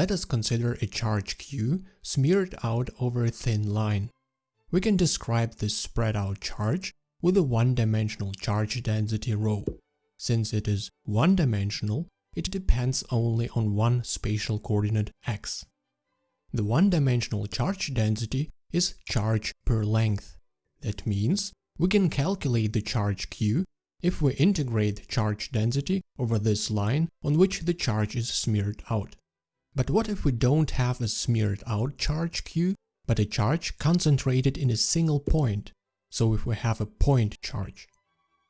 let us consider a charge q smeared out over a thin line. We can describe this spread out charge with a one-dimensional charge density rho. Since it is one-dimensional, it depends only on one spatial coordinate x. The one-dimensional charge density is charge per length. That means we can calculate the charge q if we integrate charge density over this line on which the charge is smeared out. But what if we don't have a smeared out charge q, but a charge concentrated in a single point? So if we have a point charge.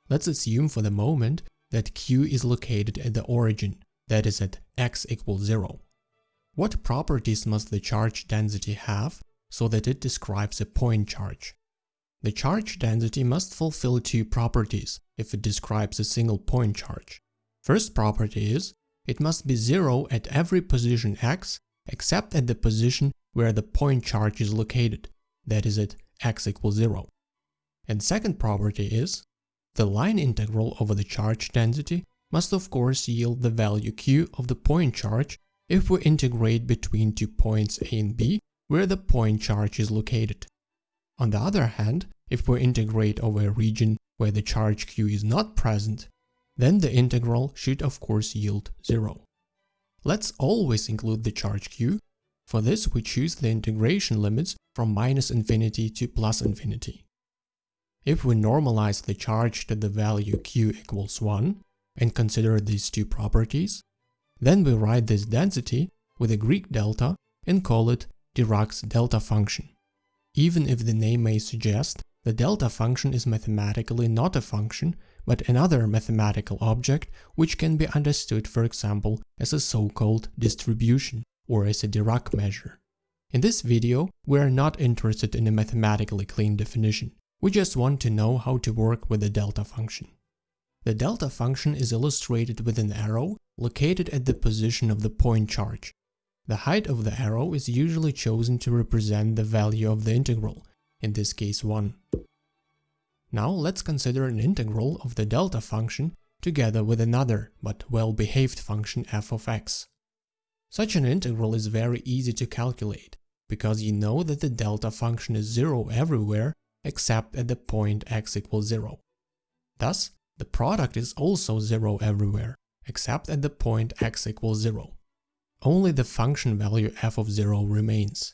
Let's assume for the moment that q is located at the origin, that is at x equals 0. What properties must the charge density have so that it describes a point charge? The charge density must fulfill two properties if it describes a single point charge. First property is, it must be zero at every position x except at the position where the point charge is located, that is at x equals 0. And second property is, the line integral over the charge density must of course yield the value q of the point charge if we integrate between two points a and b where the point charge is located. On the other hand, if we integrate over a region where the charge q is not present, then the integral should of course yield 0. Let's always include the charge q. For this we choose the integration limits from minus infinity to plus infinity. If we normalize the charge to the value q equals 1 and consider these two properties, then we write this density with a Greek delta and call it Dirac's delta function. Even if the name may suggest, the delta function is mathematically not a function, but another mathematical object which can be understood for example as a so-called distribution or as a Dirac measure. In this video, we are not interested in a mathematically clean definition. We just want to know how to work with the delta function. The delta function is illustrated with an arrow located at the position of the point charge. The height of the arrow is usually chosen to represent the value of the integral, in this case 1. Now let's consider an integral of the delta function together with another but well-behaved function f of x. Such an integral is very easy to calculate, because you know that the delta function is 0 everywhere except at the point x equals 0. Thus, the product is also 0 everywhere, except at the point x equals 0 only the function value f of 0 remains.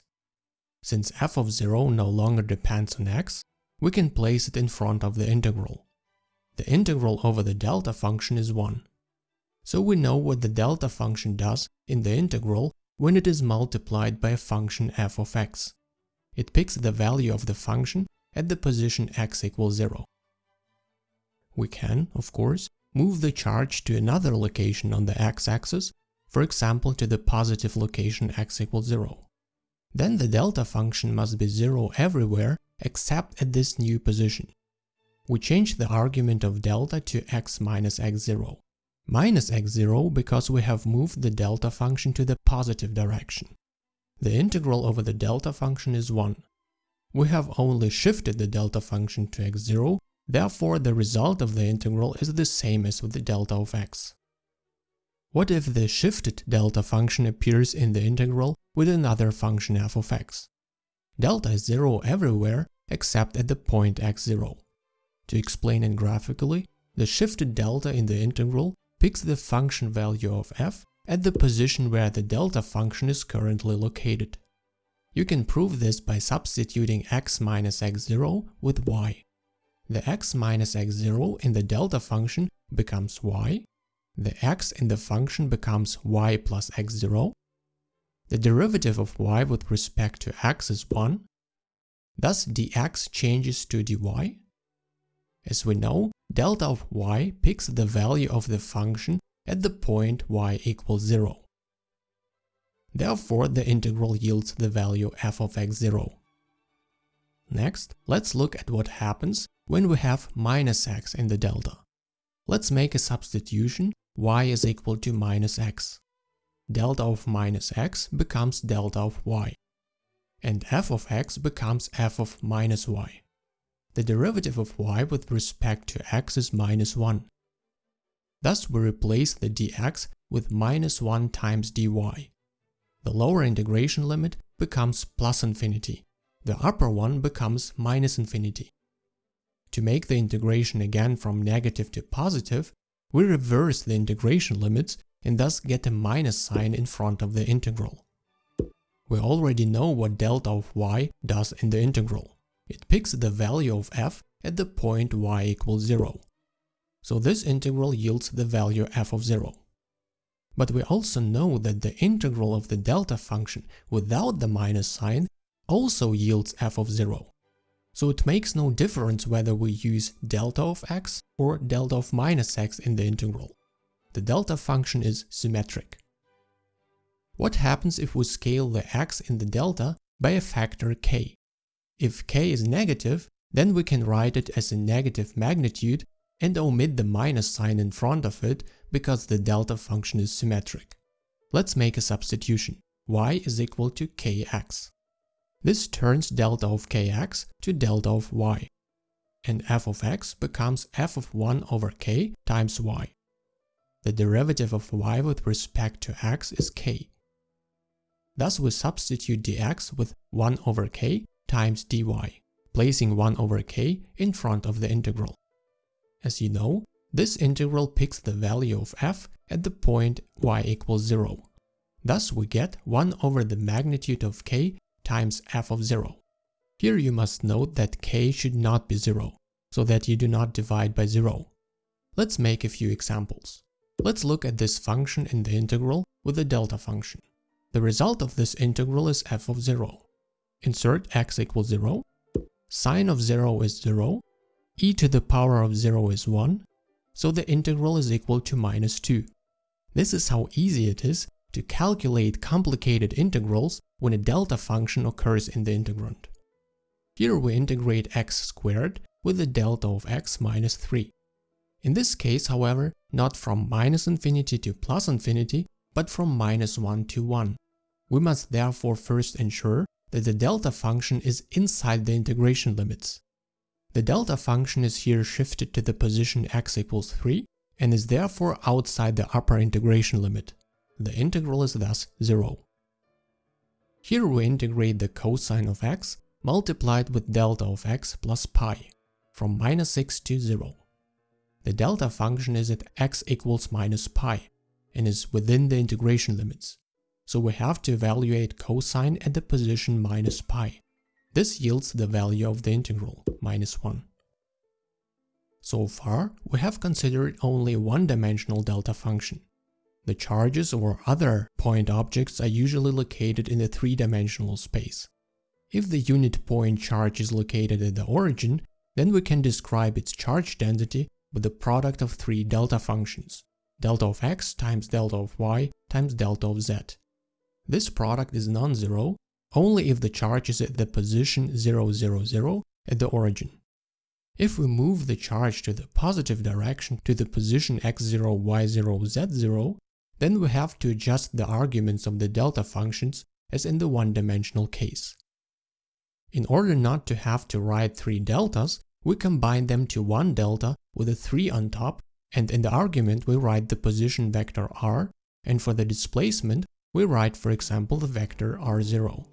Since f of 0 no longer depends on x, we can place it in front of the integral. The integral over the delta function is 1. So we know what the delta function does in the integral when it is multiplied by a function f of x. It picks the value of the function at the position x equals 0. We can, of course, move the charge to another location on the x-axis for example to the positive location x equals 0. Then the delta function must be 0 everywhere except at this new position. We change the argument of delta to x minus x0. Minus x0 because we have moved the delta function to the positive direction. The integral over the delta function is 1. We have only shifted the delta function to x0, therefore the result of the integral is the same as with the delta of x. What if the shifted delta function appears in the integral with another function f of x? Delta is 0 everywhere except at the point x0. To explain it graphically, the shifted delta in the integral picks the function value of f at the position where the delta function is currently located. You can prove this by substituting x minus x0 with y. The x minus x0 in the delta function becomes y, the x in the function becomes y plus x0. The derivative of y with respect to x is 1. Thus dx changes to dy. As we know, delta of y picks the value of the function at the point y equals 0. Therefore, the integral yields the value f of x0. Next, let's look at what happens when we have minus x in the delta. Let's make a substitution y is equal to minus x. Delta of minus x becomes delta of y. And f of x becomes f of minus y. The derivative of y with respect to x is minus 1. Thus we replace the dx with minus 1 times dy. The lower integration limit becomes plus infinity. The upper one becomes minus infinity. To make the integration again from negative to positive, we reverse the integration limits and thus get a minus sign in front of the integral. We already know what delta of y does in the integral. It picks the value of f at the point y equals 0. So this integral yields the value f of 0. But we also know that the integral of the delta function without the minus sign also yields f of 0. So it makes no difference whether we use delta of x or delta of minus x in the integral. The delta function is symmetric. What happens if we scale the x in the delta by a factor k? If k is negative, then we can write it as a negative magnitude and omit the minus sign in front of it because the delta function is symmetric. Let's make a substitution. y is equal to kx. This turns delta of kx to delta of y. And f of x becomes f of 1 over k times y. The derivative of y with respect to x is k. Thus we substitute dx with 1 over k times dy, placing 1 over k in front of the integral. As you know, this integral picks the value of f at the point y equals 0. Thus we get 1 over the magnitude of k times f of 0. Here you must note that k should not be 0, so that you do not divide by 0. Let's make a few examples. Let's look at this function in the integral with the delta function. The result of this integral is f of 0. Insert x equals 0, sine of 0 is 0, e to the power of 0 is 1, so the integral is equal to minus 2. This is how easy it is to calculate complicated integrals when a delta function occurs in the integrand. Here we integrate x squared with the delta of x minus 3. In this case, however, not from minus infinity to plus infinity, but from minus 1 to 1. We must therefore first ensure that the delta function is inside the integration limits. The delta function is here shifted to the position x equals 3 and is therefore outside the upper integration limit. The integral is thus 0. Here we integrate the cosine of x multiplied with delta of x plus pi from minus 6 to 0. The delta function is at x equals minus pi and is within the integration limits, so we have to evaluate cosine at the position minus pi. This yields the value of the integral, minus 1. So far, we have considered only one-dimensional delta function. The charges or other point objects are usually located in a three-dimensional space. If the unit point charge is located at the origin, then we can describe its charge density with the product of three delta functions, delta of x times delta of y times delta of z. This product is non-zero only if the charge is at the position 0, 0, 0 at the origin. If we move the charge to the positive direction to the position x0, y0, z0, then we have to adjust the arguments of the delta functions as in the one-dimensional case. In order not to have to write three deltas, we combine them to one delta with a 3 on top, and in the argument we write the position vector r, and for the displacement we write for example the vector r0.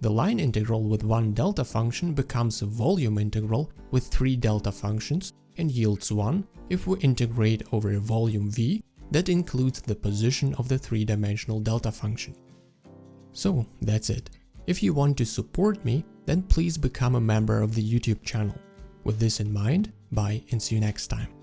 The line integral with one delta function becomes a volume integral with three delta functions and yields 1 if we integrate over a volume V that includes the position of the three-dimensional delta function. So that's it. If you want to support me, then please become a member of the YouTube channel. With this in mind, bye and see you next time.